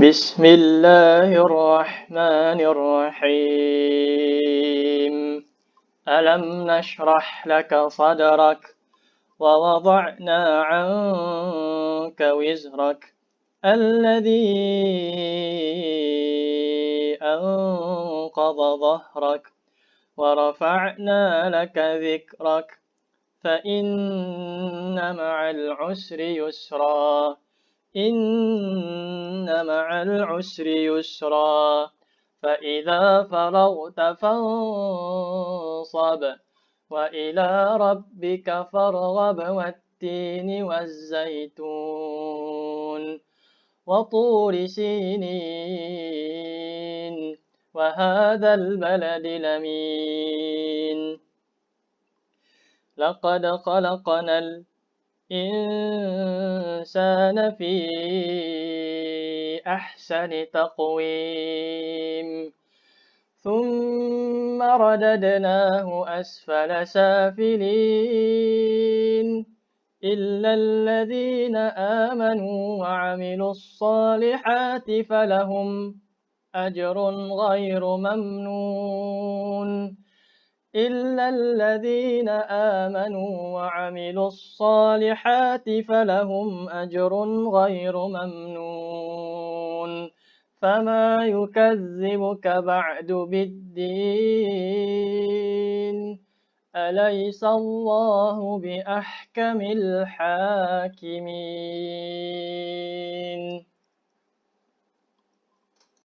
بسم الله الرحمن الرحيم ألم نشرح لك صدرك ووضعنا عنك وزرك الذي أنقض ظهرك ورفعنا لك ذكرك فإن مع العسر يسرا إن مع العسر يسرا. فإذا فرغت فانصب وإلى ربك فارغب والتين والزيتون وطور سينين وهذا البلد لمين؟ لقد خلقنا الإنسان في أحسن تقويم. ثم رددناه أسفل سافلين. إلا الذين آمنوا وعملوا الصالحات فلهم أجر غير ممنون. إلا الذين آمنوا وعملوا الصالحات فلهم أجر غير ممنون. فما يكذبك بعد بالدين أليس الله بأحكم الحاكمين